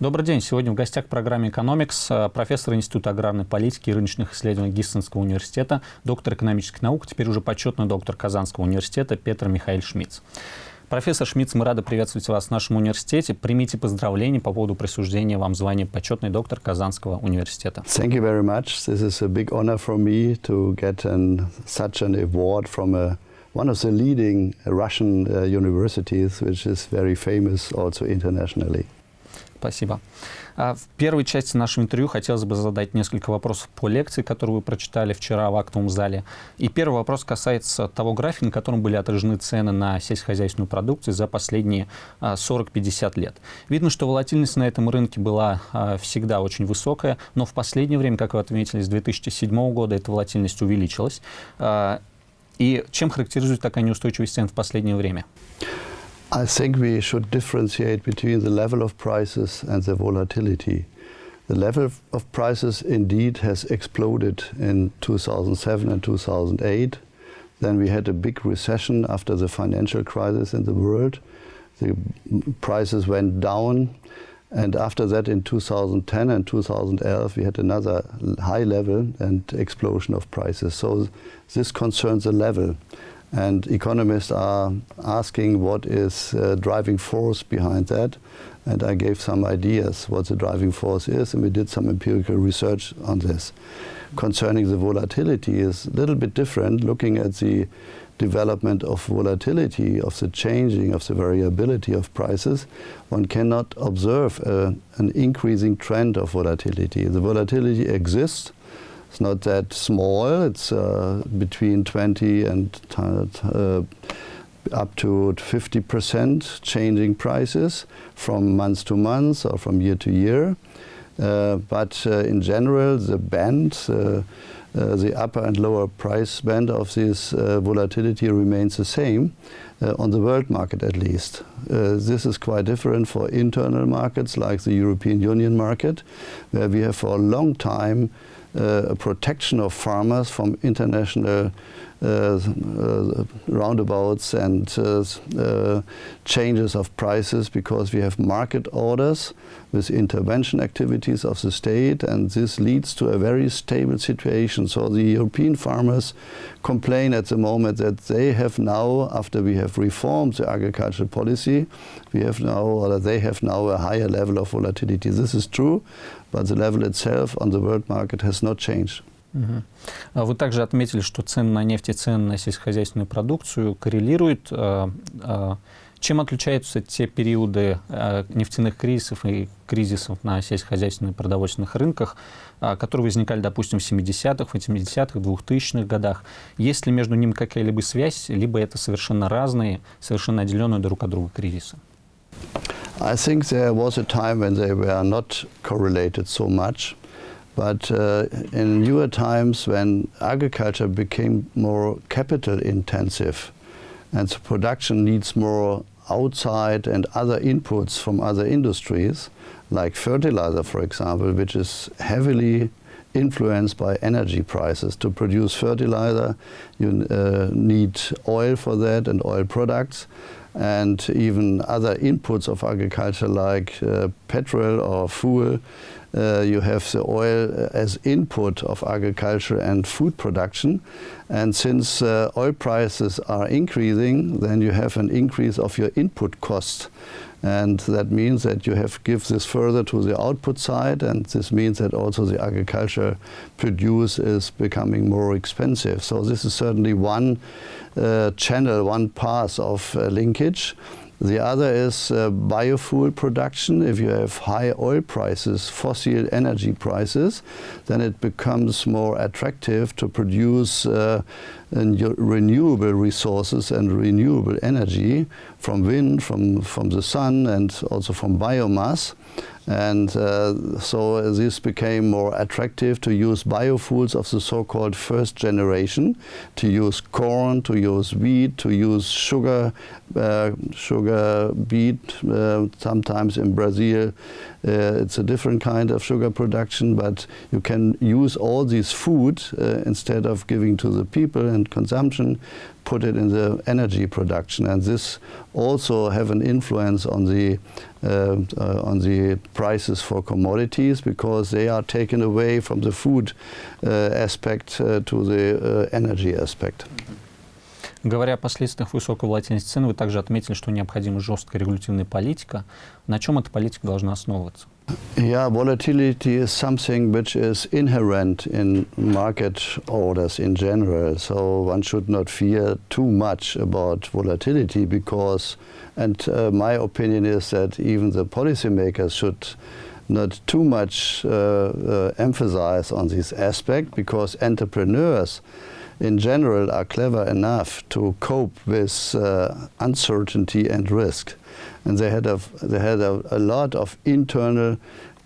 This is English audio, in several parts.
Добрый день. Сегодня в гостях программы «Экономикс» профессор Института аграрной политики и рыночных исследований Гиссенского университета, доктор экономических наук, теперь уже почетный доктор Казанского университета Петр Михаил Шмидц. Профессор Шмидц, мы рады приветствовать вас в нашем университете. Примите поздравления по поводу присуждения вам звания почетный доктор Казанского университета. Thank you very much. This is a big honor for me to get an, such an award from a, one of the leading Russian uh, universities, which is very famous also internationally. Спасибо. А в первой части нашего интервью хотелось бы задать несколько вопросов по лекции, которую вы прочитали вчера в актовом зале. И первый вопрос касается того графика, на котором были отражены цены на сельскохозяйственную продукцию за последние 40-50 а, лет. Видно, что волатильность на этом рынке была а, всегда очень высокая, но в последнее время, как вы отметили, с 2007 года эта волатильность увеличилась. И чем характеризует такая неустойчивость цен в последнее время? I think we should differentiate between the level of prices and the volatility. The level of prices indeed has exploded in 2007 and 2008. Then we had a big recession after the financial crisis in the world. The prices went down. And after that, in 2010 and 2011, we had another high level and explosion of prices. So this concerns the level. And economists are asking what is uh, driving force behind that. And I gave some ideas what the driving force is, and we did some empirical research on this. Concerning the volatility is a little bit different, looking at the development of volatility, of the changing, of the variability of prices, one cannot observe uh, an increasing trend of volatility. The volatility exists, it's not that small. It's uh, between 20 and uh, up to 50% changing prices from month to month or from year to year. Uh, but uh, in general, the band, uh, uh, the upper and lower price band of this volatility remains the same. on the world market at least. this is quite different for internal markets like the European Union market, where we have for a long time a protection of farmers from international uh, uh, roundabouts and changes of prices because we have market orders with intervention activities of the state and this leads to a very stable situation. So the European farmers complain at the moment that they have now, after we have reformed the agricultural policy, we have now, or they have now a higher level of volatility. This is true, but the level itself on the world market has not changed. Вы также отметили, что цены на нефть и цены на сельскохозяйственную продукцию коррелируют. Чем отличаются те периоды нефтяных кризисов и кризисов на сельскохозяйственных продовольственных рынках, которые возникали, допустим, в 70-х, 80-х, 2000-х годах? Есть ли между ними какая-либо связь, либо это совершенно разные, совершенно отделенные друг от друга кризисы? I think there was a time when they were not correlated so much. But uh, in newer times when agriculture became more capital intensive and the production needs more outside and other inputs from other industries, like fertilizer, for example, which is heavily influenced by energy prices. To produce fertilizer, you uh, need oil for that and oil products and even other inputs of agriculture like uh, petrol or fuel. Uh, you have the oil as input of agriculture and food production. And since uh, oil prices are increasing, then you have an increase of your input cost. And that means that you have give this further to the output side, and this means that also the agriculture produce is becoming more expensive. So this is certainly one uh, channel, one path of uh, linkage. The other is uh, biofuel production. If you have high oil prices, fossil energy prices, then it becomes more attractive to produce uh, renewable resources and renewable energy from wind, from, from the sun, and also from biomass. And uh, so this became more attractive to use biofuels of the so-called first generation, to use corn, to use wheat, to use sugar, uh, sugar beet. Uh, sometimes in Brazil, uh, it's a different kind of sugar production, but you can use all these food uh, instead of giving to the people and consumption, put it in the energy production, and this also have an influence on the uh, uh, on the prices for commodities because they are taken away from the food uh, aspect uh, to the uh, energy aspect. Говоря о последствиях высокой волатильности цен, вы также отметили, что необходима жесткая регулятивная политика. На чем эта политика должна основываться? Yeah, volatility is something which is inherent in market orders in general. So one should not fear too much about volatility because, and uh, my opinion is that even the policymakers should not too much uh, uh, emphasize on this aspect because entrepreneurs in general are clever enough to cope with uh, uncertainty and risk. And they had, a, they had a, a lot of internal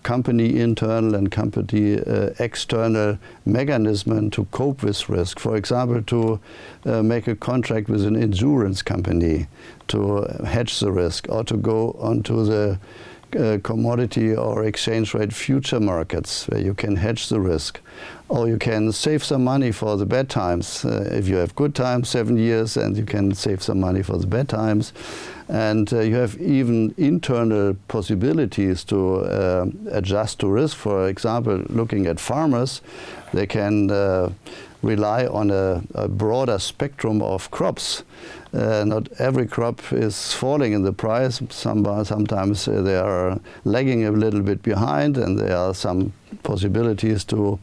company internal and company uh, external mechanism to cope with risk. For example, to uh, make a contract with an insurance company to hedge the risk or to go onto the uh, commodity or exchange rate future markets where you can hedge the risk. Or you can save some money for the bad times. Uh, if you have good times, seven years, and you can save some money for the bad times. And uh, you have even internal possibilities to uh, adjust to risk. For example, looking at farmers, they can uh, rely on a, a, broader spectrum of crops. Uh, not every crop is falling in the price. Some, sometimes uh, they are lagging a little bit behind, and there are some possibilities to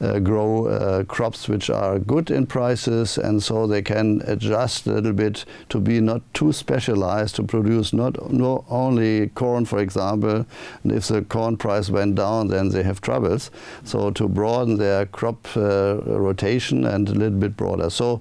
uh, grow uh, crops which are good in prices and so they can adjust a little bit to be not too specialized to produce not, not only corn for example and if the corn price went down then they have troubles. So to broaden their crop uh, rotation and a little bit broader. So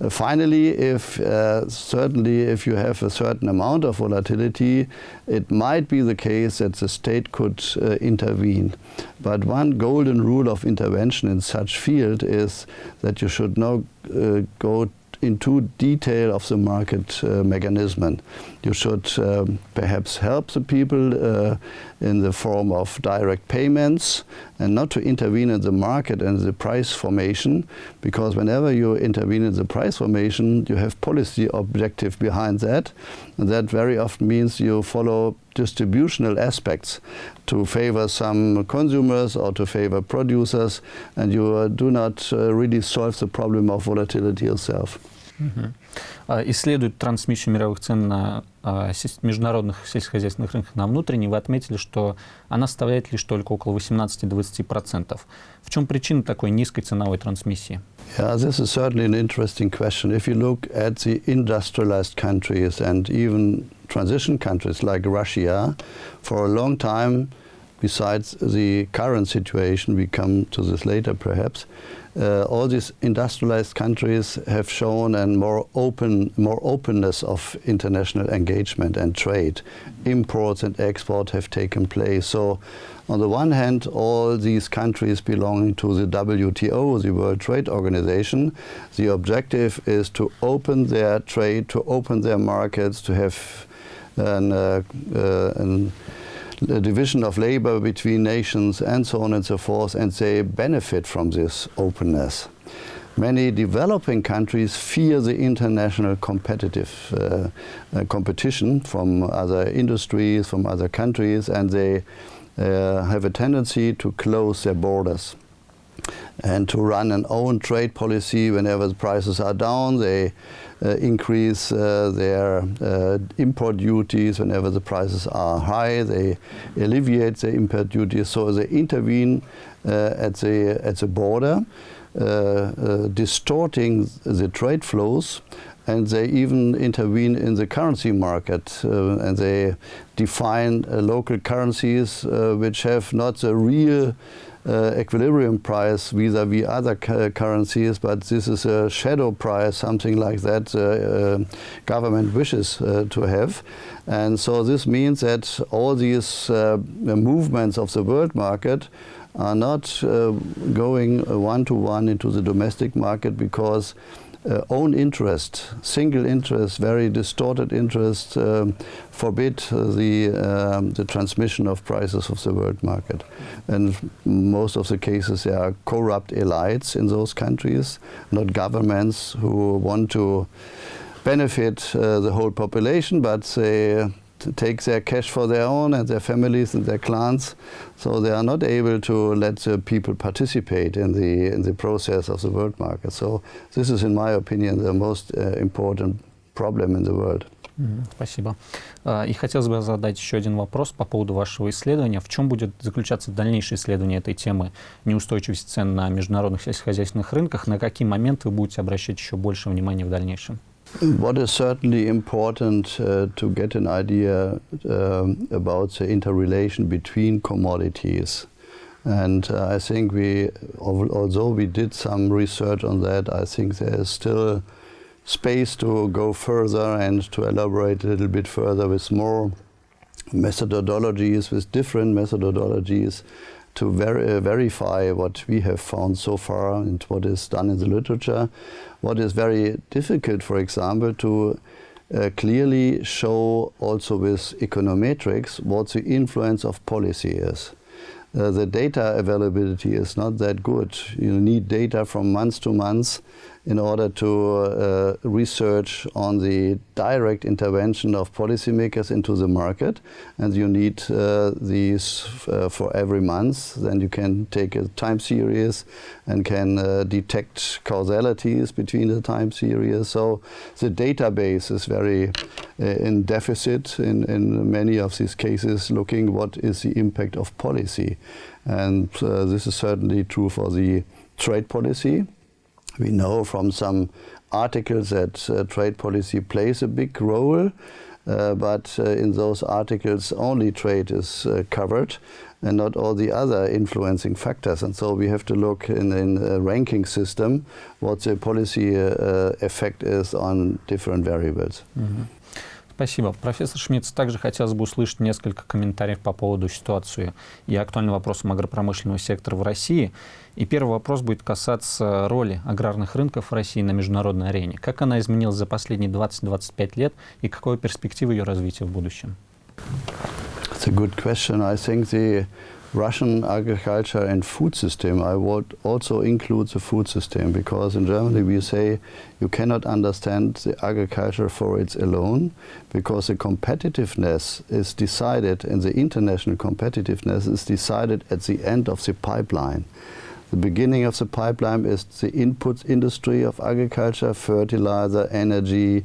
uh, finally if uh, certainly if you have a certain amount of volatility it might be the case that the state could uh, intervene. But one golden rule of intervention in such field is that you should not uh, go into detail of the market uh, mechanism. You should um, perhaps help the people uh, in the form of direct payments and not to intervene in the market and the price formation because whenever you intervene in the price formation you have policy objective behind that and that very often means you follow distributional aspects to favor some consumers or to favor producers and you uh, do not uh, really solve the problem of volatility yourself. Mm -hmm. Исследует трансмиссию мировых цен на а, международных сельскохозяйственных рынках на внутренние, вы отметили, что она составляет лишь только около 18-20%. В чем причина такой низкой ценовой трансмиссии? Yeah, this is certainly an interesting question. If you look at the industrialized countries and even transition countries like Russia, for a long time, besides the current situation, we come to this later perhaps, uh, all these industrialized countries have shown a more open, more openness of international engagement and trade. Imports and export have taken place. So, on the one hand, all these countries belonging to the WTO, the World Trade Organization, the objective is to open their trade, to open their markets, to have an, uh, uh, an division of labor between nations and so on and so forth, and they benefit from this openness. Many developing countries fear the international competitive uh, uh, competition from other industries, from other countries, and they uh, have a tendency to close their borders and to run an own trade policy whenever the prices are down. They uh, increase uh, their uh, import duties whenever the prices are high. They alleviate the import duties, so they intervene at the at the border, distorting the trade flows and they even intervene in the currency market uh, and they define uh, local currencies uh, which have not the real uh, equilibrium price vis-à-vis -vis other currencies, but this is a shadow price, something like that uh, uh, government wishes uh, to have. And so this means that all these uh, movements of the world market are not going one-to-one -one into the domestic market because uh, own interest, single interest, very distorted interest, um, forbid the, um, the transmission of prices of the world market. And most of the cases there are corrupt elites in those countries, not governments who want to benefit uh, the whole population, but they take their cash for their own and their families and their clans. So they are not able to let the people participate in the, in the process of the world market. So this is, in my opinion, the most uh, important problem in the world. Спасибо. И хотелось бы задать еще один вопрос по поводу вашего исследования. В чем будет заключаться дальнейшее исследование этой темы неустойчивости цен на международных сельскохозяйственных рынках? На какие моменты вы будете обращать еще больше внимания в дальнейшем? What is certainly important uh, to get an idea uh, about the interrelation between commodities. And uh, I think we, although we did some research on that, I think there is still space to go further and to elaborate a little bit further with more methodologies, with different methodologies to ver verify what we have found so far and what is done in the literature. What is very difficult, for example, to uh, clearly show also with econometrics what the influence of policy is. Uh, the data availability is not that good. You need data from month to month in order to uh, research on the direct intervention of policymakers into the market. And you need uh, these uh, for every month. Then you can take a time series and can uh, detect causalities between the time series. So the database is very uh, in deficit in, in many of these cases, looking what is the impact of policy. And this is certainly true for the trade policy. We know from some articles that uh, trade policy plays a big role, uh, but uh, in those articles only trade is uh, covered and not all the other influencing factors. And so we have to look in, in a ranking system what the policy uh, effect is on different variables. Mm -hmm. Спасибо. Профессор Шмидц, также хотелось бы услышать несколько комментариев по поводу ситуации и актуальным вопросам агропромышленного сектора в России. И первый вопрос будет касаться роли аграрных рынков в России на международной арене. Как она изменилась за последние 20-25 лет и какой перспективы ее развития в будущем? It's a good question. I think the Russian agriculture and food system, I would also include the food system because in Germany we say you cannot understand the agriculture for its alone because the competitiveness is decided and the international competitiveness is decided at the end of the pipeline. The beginning of the pipeline is the input industry of agriculture, fertilizer, energy,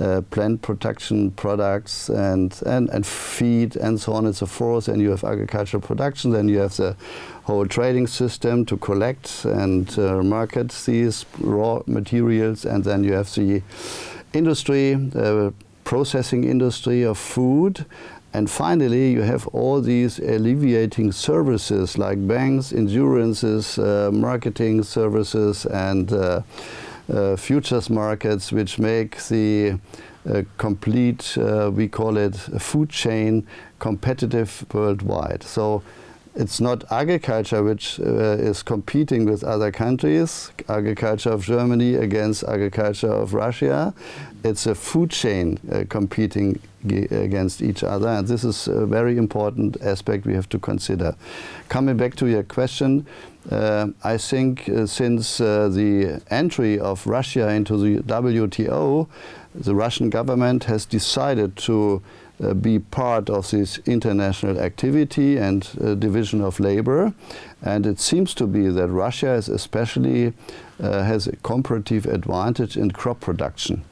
uh, plant protection products and, and, and feed and so on and so forth. And you have agricultural production, then you have the whole trading system to collect and uh, market these raw materials, and then you have the industry, the processing industry of food, and finally, you have all these alleviating services like banks, insurances, uh, marketing services, and uh, futures markets, which make the uh, complete, uh, we call it food chain, competitive worldwide. So it's not agriculture which uh, is competing with other countries, agriculture of Germany against agriculture of Russia. It's a food chain uh, competing against each other and this is a very important aspect we have to consider. Coming back to your question, uh, I think uh, since uh, the entry of Russia into the WTO, the Russian government has decided to uh, be part of this international activity and uh, division of labor. And it seems to be that Russia is especially uh, has a comparative advantage in crop production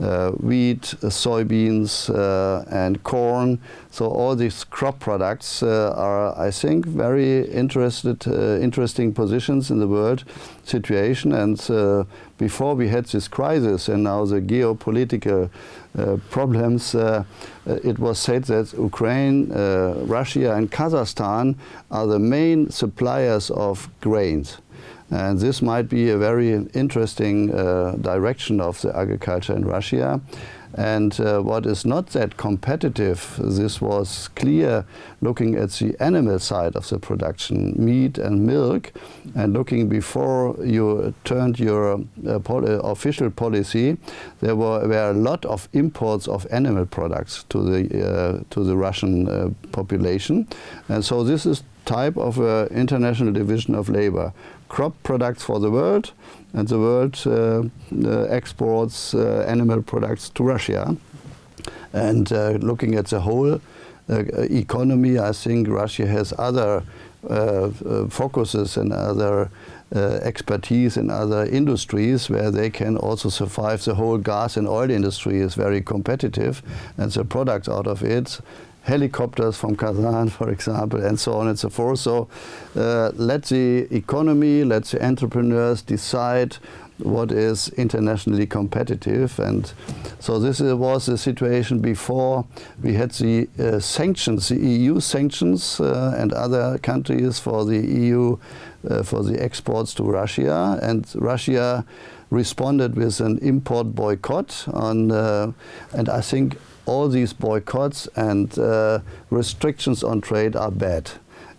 uh, wheat, uh, soybeans, uh, and corn. So all these crop products are, I think, very interested, interesting positions in the world situation. And before we had this crisis and now the geopolitical problems, uh, it was said that Ukraine, uh, Russia and Kazakhstan are the main suppliers of grains. And this might be a very interesting uh, direction of the agriculture in Russia. And uh, what is not that competitive, this was clear looking at the animal side of the production, meat and milk, and looking before you turned your uh, pol official policy, there were, were a lot of imports of animal products to the, uh, to the Russian uh, population. And so this is type of uh, international division of labor. Crop products for the world, and the world uh, uh, exports uh, animal products to Russia. And uh, looking at the whole economy, I think Russia has other focuses and other expertise in other industries where they can also survive. The whole gas and oil industry is very competitive and the products out of it helicopters from Kazan, for example, and so on and so forth. So uh, let the economy, let the entrepreneurs decide what is internationally competitive. And so this was the situation before we had the uh, sanctions, the EU sanctions uh, and other countries for the EU, uh, for the exports to Russia. And Russia responded with an import boycott on, uh, and I think all these boycotts and uh, restrictions on trade are bad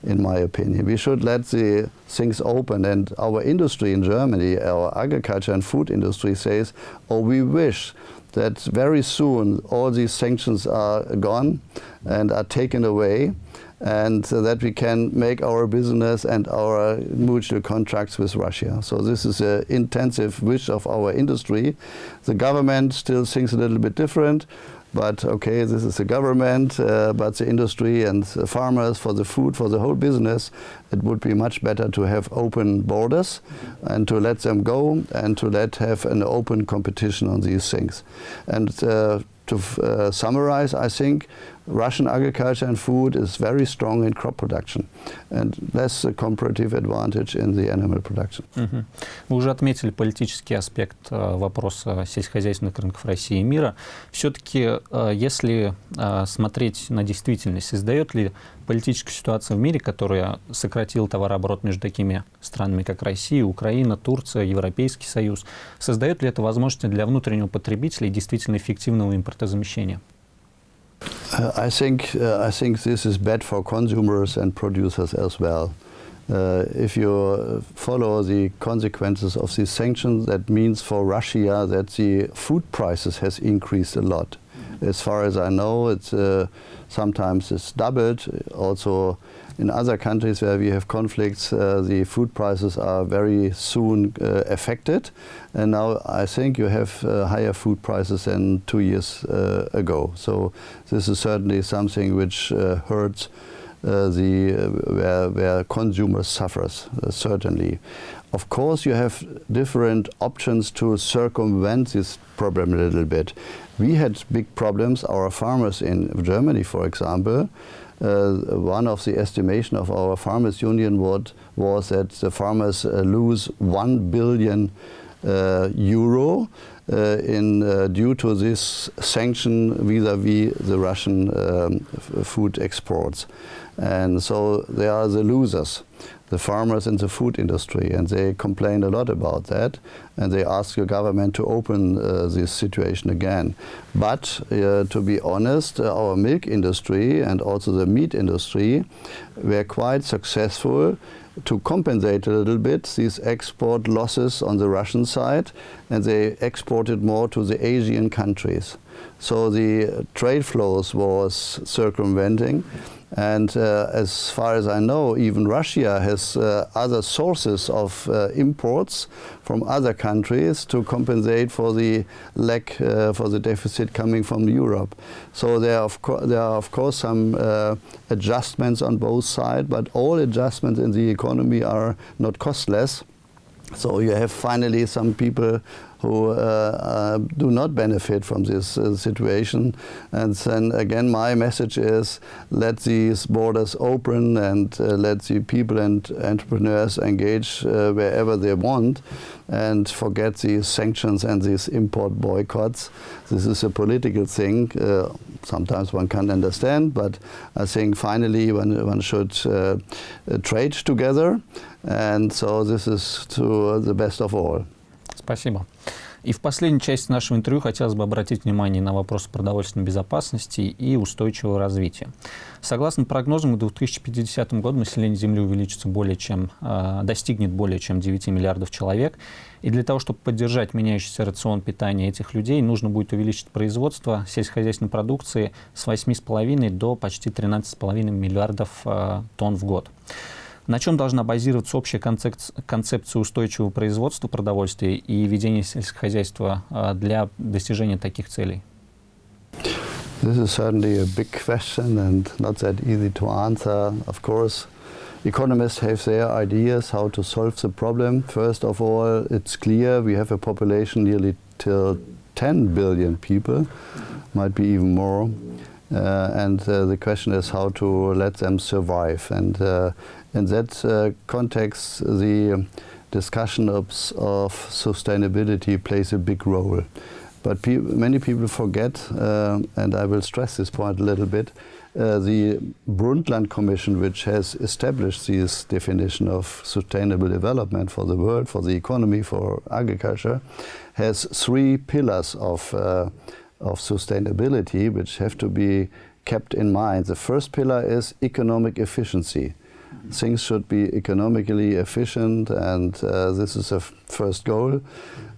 in my opinion. We should let the things open and our industry in Germany, our agriculture and food industry says, oh we wish that very soon all these sanctions are gone and are taken away and so that we can make our business and our mutual contracts with Russia. So this is an intensive wish of our industry. The government still thinks a little bit different. But okay, this is the government, uh, but the industry and the farmers for the food, for the whole business, it would be much better to have open borders and to let them go and to let have an open competition on these things. And uh, to uh, summarize, I think Russian agriculture and food is very strong in crop production and less a comparative advantage in the animal production. Угу. Вы уже отметили политический аспект э, вопроса сельскохозяйственных рынков России и мира. Все-таки, э, если э, смотреть на действительность, создает ли политическая ситуация в мире, которая сократила товарооборот между такими странами, как Россия, Украина, Турция, Европейский Союз, создает ли это возможности для внутреннего потребителя и действительно эффективного импортозамещения? Uh, I think uh, I think this is bad for consumers and producers as well. Uh, if you follow the consequences of these sanctions, that means for Russia that the food prices has increased a lot. As far as I know, it's uh, sometimes it's doubled. Also, in other countries where we have conflicts, uh, the food prices are very soon uh, affected. And now I think you have uh, higher food prices than two years uh, ago. So this is certainly something which uh, hurts uh, the where, where consumers suffers certainly. Of course, you have different options to circumvent this problem a little bit. We had big problems, our farmers in Germany, for example, one of the estimation of our farmers union was that the farmers uh, lose 1 billion uh, euro uh, in uh, due to this sanction vis-à-vis -vis the Russian um, food exports. And so they are the losers the farmers in the food industry and they complain a lot about that and they ask your government to open uh, this situation again. But uh, to be honest, uh, our milk industry and also the meat industry were quite successful to compensate a little bit these export losses on the Russian side and they exported more to the Asian countries. So the trade flows was circumventing and uh, as far as I know, even Russia has uh, other sources of uh, imports from other countries to compensate for the lack, uh, for the deficit coming from Europe. So there are of, there are of course some uh, adjustments on both sides, but all adjustments in the economy are not costless. So you have finally some people who uh, uh, do not benefit from this uh, situation. And then again, my message is let these borders open and let the people and entrepreneurs engage wherever they want and forget these sanctions and these import boycotts. This is a political thing. Uh, sometimes one can't understand, but I think finally one, one should uh, trade together. And so this is to the best of all. Спасибо. И в последней части нашего интервью хотелось бы обратить внимание на вопрос продовольственной безопасности и устойчивого развития. Согласно прогнозам, к 2050 году население Земли увеличится более чем, э, достигнет более чем 9 миллиардов человек. И для того, чтобы поддержать меняющийся рацион питания этих людей, нужно будет увеличить производство сельскохозяйственной продукции с 8,5 до почти 13,5 миллиардов э, тонн в год. На чем должна базироваться общая концепция устойчивого производства продовольствия и ведения сельскохозяйства э, для достижения таких целей? This is certainly a big question and not that easy to answer. Of course, economists have their ideas how to solve the problem. First of all, it's clear we have a population nearly till 10 billion people, might be even more. Uh, and uh, the question is how to let them survive. And uh, in that context, the discussion of, of sustainability plays a big role. But pe many people forget, and I will stress this point a little bit, uh, the Brundtland Commission, which has established this definition of sustainable development for the world, for the economy, for agriculture, has three pillars of, uh, of sustainability which have to be kept in mind. The first pillar is economic efficiency. Things should be economically efficient, and uh, this is a first goal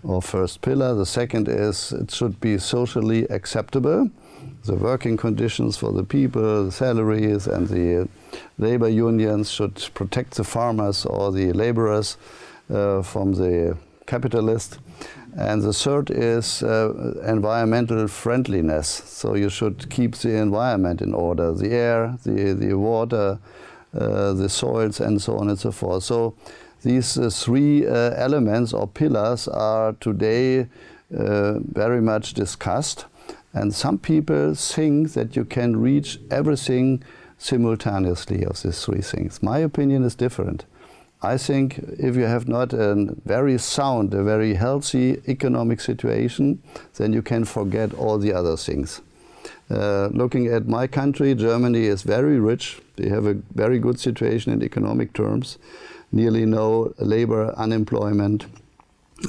or first pillar. The second is it should be socially acceptable. The working conditions for the people, the salaries, and the labor unions should protect the farmers or the laborers uh, from the capitalists. And the third is uh, environmental friendliness. So you should keep the environment in order, the air, the, the water, uh, the soils, and so on and so forth. So these uh, three uh, elements or pillars are today uh, very much discussed. And some people think that you can reach everything simultaneously of these three things. My opinion is different. I think if you have not a very sound, a very healthy economic situation, then you can forget all the other things. Uh, looking at my country, Germany is very rich. They have a very good situation in economic terms nearly no labor unemployment,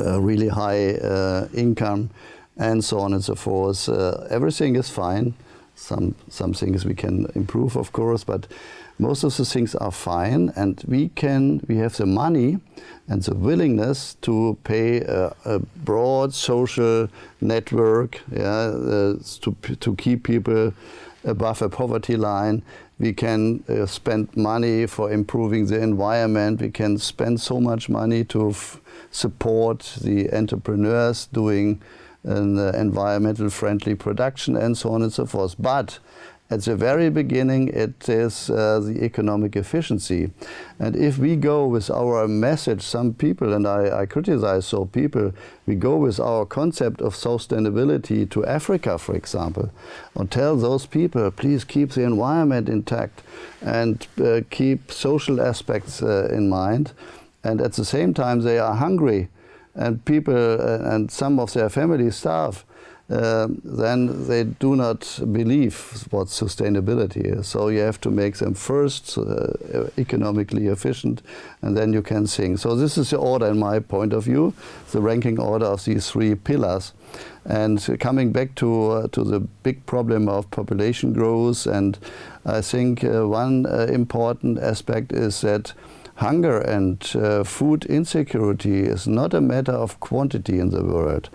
uh, really high uh, income, and so on and so forth. Uh, everything is fine. Some, some things we can improve, of course, but most of the things are fine and we can we have the money and the willingness to pay a, a broad social network yeah, uh, to, to keep people above a poverty line we can uh, spend money for improving the environment. We can spend so much money to support the entrepreneurs doing an uh, environmental friendly production and so on and so forth. But at the very beginning, it is uh, the economic efficiency. And if we go with our message, some people, and I, I criticize so people, we go with our concept of sustainability to Africa, for example, and tell those people, please keep the environment intact and uh, keep social aspects uh, in mind. And at the same time, they are hungry and people uh, and some of their families starve uh, then they do not believe what sustainability is. So you have to make them first uh, economically efficient, and then you can sing. So this is the order, in my point of view, the ranking order of these three pillars. And coming back to uh, to the big problem of population growth, and I think uh, one uh, important aspect is that hunger and food insecurity is not a matter of quantity in the world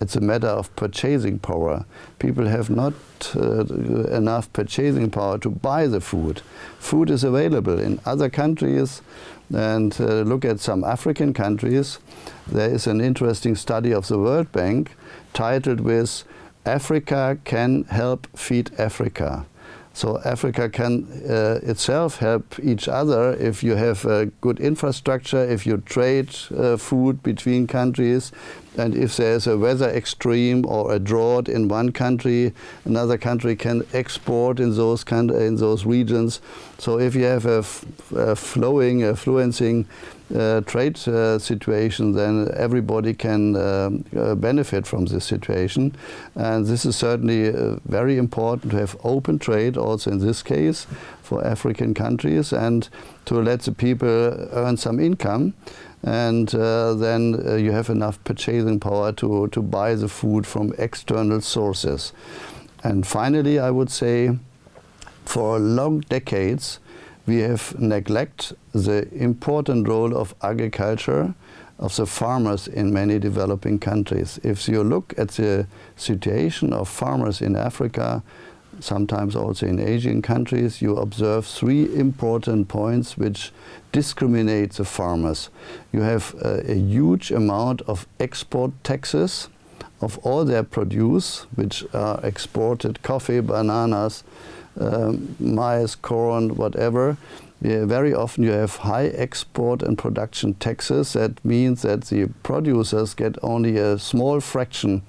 it's a matter of purchasing power. People have not uh, enough purchasing power to buy the food. Food is available in other countries and uh, look at some African countries. There is an interesting study of the World Bank titled with Africa can help feed Africa. So Africa can uh, itself help each other if you have a good infrastructure, if you trade uh, food between countries, and if there's a weather extreme or a drought in one country, another country can export in those in those regions. So if you have a, flowing, a fluencing uh, trade uh, situation, then everybody can uh, uh, benefit from this situation. And this is certainly uh, very important to have open trade also in this case for African countries and to let the people earn some income and uh, then uh, you have enough purchasing power to, to buy the food from external sources. And finally, I would say, for long decades, we have neglected the important role of agriculture, of the farmers in many developing countries. If you look at the situation of farmers in Africa, sometimes also in Asian countries, you observe three important points which discriminate the farmers. You have uh, a huge amount of export taxes of all their produce, which are exported, coffee, bananas, um, maize, corn, whatever. Yeah, very often you have high export and production taxes. That means that the producers get only a small fraction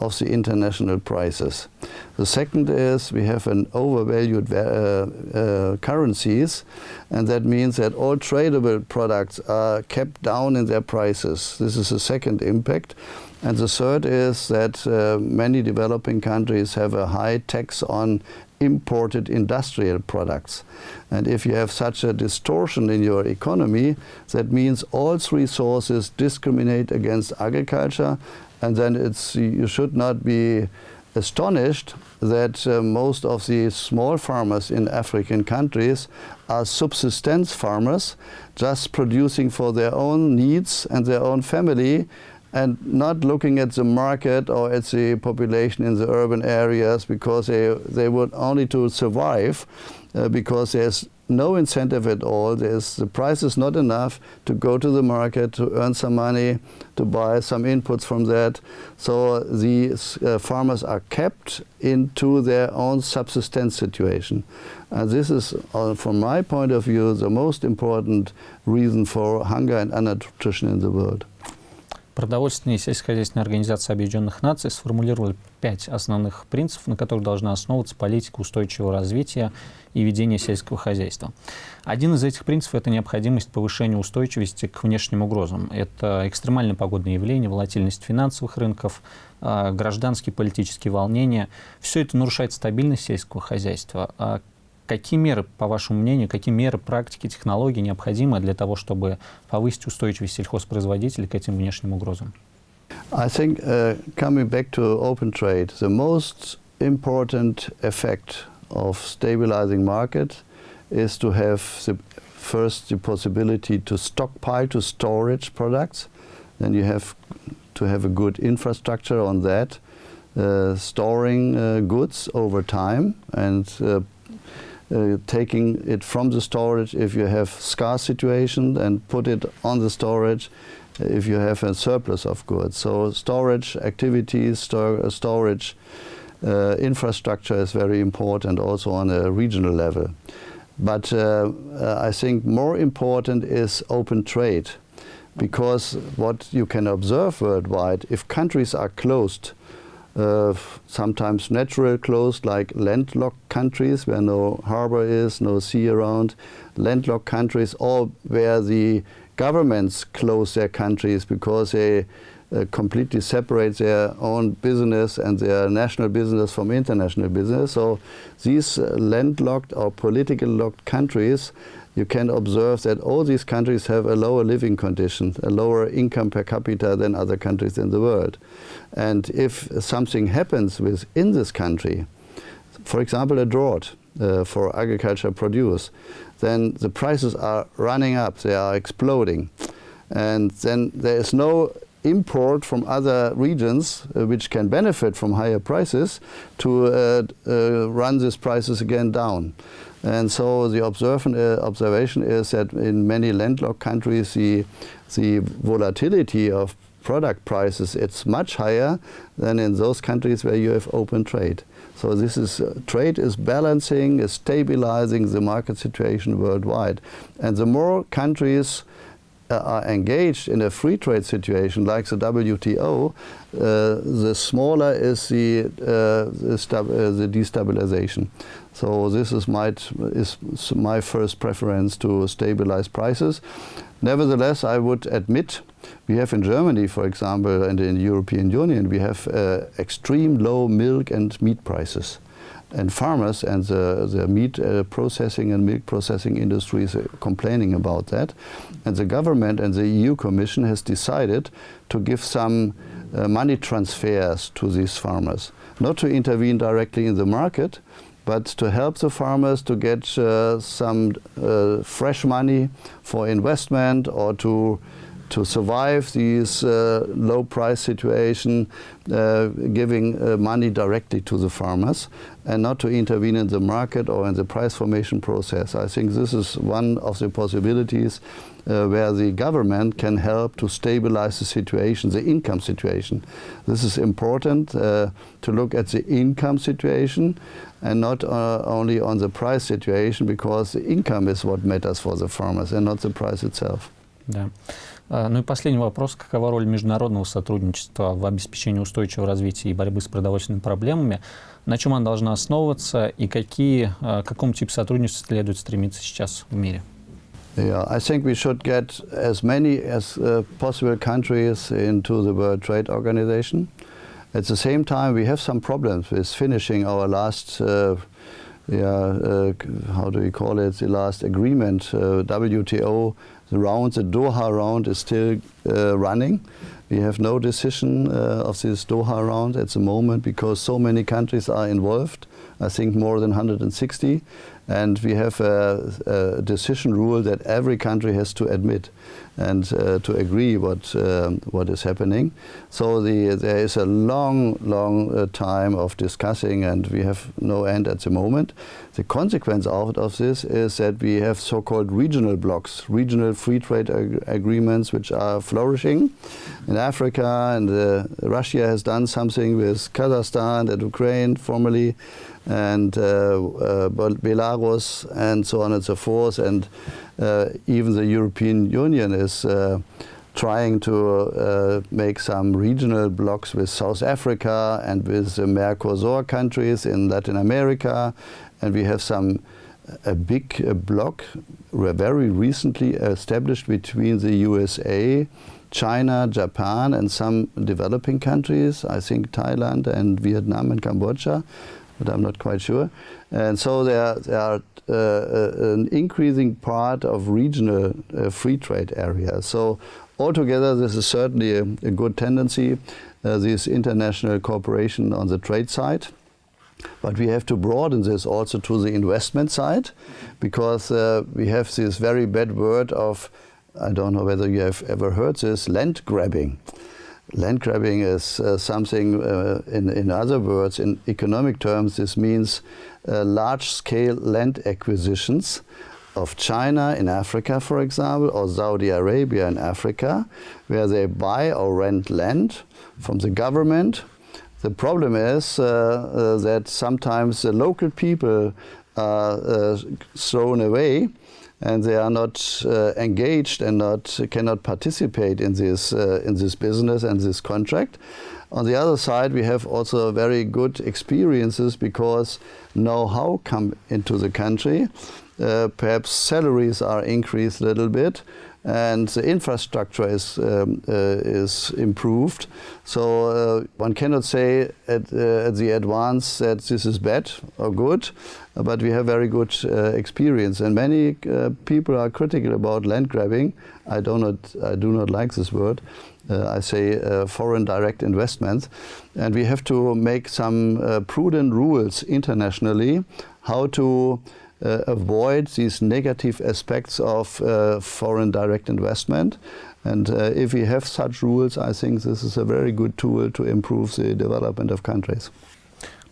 of the international prices. The second is we have an overvalued uh, uh, currencies and that means that all tradable products are kept down in their prices. This is the second impact. And the third is that uh, many developing countries have a high tax on imported industrial products. And if you have such a distortion in your economy, that means all three sources discriminate against agriculture and then it's, you should not be astonished that uh, most of the small farmers in African countries are subsistence farmers, just producing for their own needs and their own family and not looking at the market or at the population in the urban areas because they, they would only to survive uh, because there's no incentive at all. There's, the price is not enough to go to the market, to earn some money, to buy some inputs from that. So these uh, farmers are kept into their own subsistence situation. And this is, uh, from my point of view, the most important reason for hunger and undernutrition in the world. Продовольственная и сельскохозяйственная организация Объединенных Наций сформулировали пять основных принципов, на которых должна основываться политика устойчивого развития и ведения сельского хозяйства. Один из этих принципов – это необходимость повышения устойчивости к внешним угрозам. Это экстремальные погодные явления, волатильность финансовых рынков, а, гражданские политические волнения. Все это нарушает стабильность сельского хозяйства. А Какие меры, по вашему мнению, какие меры, практики, технологии необходимы для того, чтобы повысить устойчивость сельхозпроизводителей к этим внешним угрозам? I think, uh, coming back to open trade, the most important effect of stabilizing market is to have the, first the possibility to stockpile, to storage products. Then you have to have a good infrastructure on that, uh, storing uh, goods over time and uh, uh, taking it from the storage if you have scarce situation and put it on the storage if you have a surplus of goods. So storage activities, stor storage uh, infrastructure is very important also on a regional level. But uh, uh I think more important is open trade because what you can observe worldwide, if countries are closed uh, sometimes natural closed like landlocked countries where no harbor is, no sea around, landlocked countries or where the governments close their countries because they uh, completely separate their own business and their national business from international business. So these uh, landlocked or politically locked countries you can observe that all these countries have a lower living condition, a lower income per capita than other countries in the world. And if something happens within this country, for example a drought uh, for agriculture produce, then the prices are running up, they are exploding. And then there is no import from other regions uh, which can benefit from higher prices to uh, uh run these prices again down. And so the uh, observation is that in many landlocked countries the, the volatility of product prices it's much higher than in those countries where you have open trade. So this is uh, trade is balancing, is stabilizing the market situation worldwide. And the more countries are engaged in a free trade situation like the WTO, uh, the smaller is the, uh, uh, the, destabilization. So this is my, is my first preference to stabilize prices. Nevertheless, I would admit we have in Germany, for example, and in the European Union, we have uh, extreme low milk and meat prices. And farmers and the, the meat uh, processing and milk processing industries are complaining about that. And the government and the EU Commission has decided to give some uh, money transfers to these farmers. Not to intervene directly in the market, but to help the farmers to get uh, some uh, fresh money for investment or to to survive these uh, low price situation, uh, giving uh, money directly to the farmers and not to intervene in the market or in the price formation process. I think this is one of the possibilities uh, where the government can help to stabilize the situation, the income situation. This is important uh, to look at the income situation and not uh, only on the price situation because the income is what matters for the farmers and not the price itself. Да. Ну и последний вопрос. Какова роль международного сотрудничества в обеспечении устойчивого развития и борьбы с продовольственными проблемами? На чем она должна основываться и какие, к какому типу сотрудничества следует стремиться сейчас в мире? Yeah, I think we should get as many as uh, possible countries into the World Trade Organization. At the same time, we have some problems with finishing our last, uh, yeah, uh, how do we call it, the last agreement, uh, WTO the round, the Doha round is still uh, running. We have no decision uh, of this Doha round at the moment because so many countries are involved. I think more than 160. And we have a, a decision rule that every country has to admit and uh, to agree what um, what is happening. So the, there is a long, long uh, time of discussing, and we have no end at the moment. The consequence out of this is that we have so-called regional blocks, regional free trade ag agreements, which are flourishing in Africa, and uh, Russia has done something with Kazakhstan and Ukraine formerly and uh, uh, Belarus and so on and so forth. And uh, even the European Union is trying to make some regional blocks with South Africa and with the Mercosur countries in Latin America. And we have some a big uh, bloc very recently established between the USA, China, Japan and some developing countries, I think Thailand and Vietnam and Cambodia, but I'm not quite sure. And so there, there are uh, uh, an increasing part of regional uh, free trade areas. So altogether, this is certainly a, a good tendency, uh, this international cooperation on the trade side. But we have to broaden this also to the investment side, because uh, we have this very bad word of, I don't know whether you have ever heard this, land grabbing. Land grabbing is uh, something, uh, in, in other words, in economic terms, this means uh, large-scale land acquisitions of China in Africa, for example, or Saudi Arabia in Africa, where they buy or rent land from the government. The problem is uh, uh, that sometimes the local people are uh, thrown away and they are not uh, engaged and not cannot participate in this uh, in this business and this contract. On the other side, we have also very good experiences because know-how come into the country. Uh, perhaps salaries are increased a little bit and the infrastructure is, um, uh, is improved. So uh, one cannot say at, uh, at, the advance that this is bad or good, but we have very good uh, experience. And many uh, people are critical about land grabbing. I do not, I do not like this word. Uh, I say foreign direct investments. And we have to make some prudent rules internationally how to uh, avoid these negative aspects of uh, foreign direct investment. And uh, if we have such rules, I think this is a very good tool to improve the development of countries.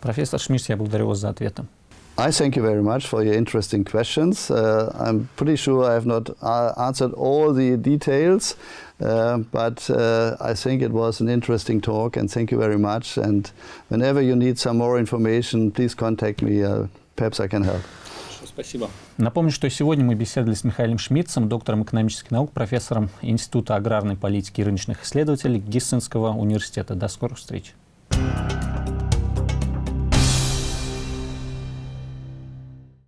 Профессор Шмидт, я благодарю вас за ответы. I thank you very much for your interesting questions. Uh, I'm pretty sure I have not uh, answered all the details, uh, but I think it was an interesting talk and thank you very much. And whenever you need some more information, please contact me. perhaps I can help. Спасибо. Напомню, что сегодня мы беседовали с Михаилом Шмидцем, доктором экономических наук, профессором Института аграрной политики и рыночных исследователей Гиссенского университета. До скорых встреч.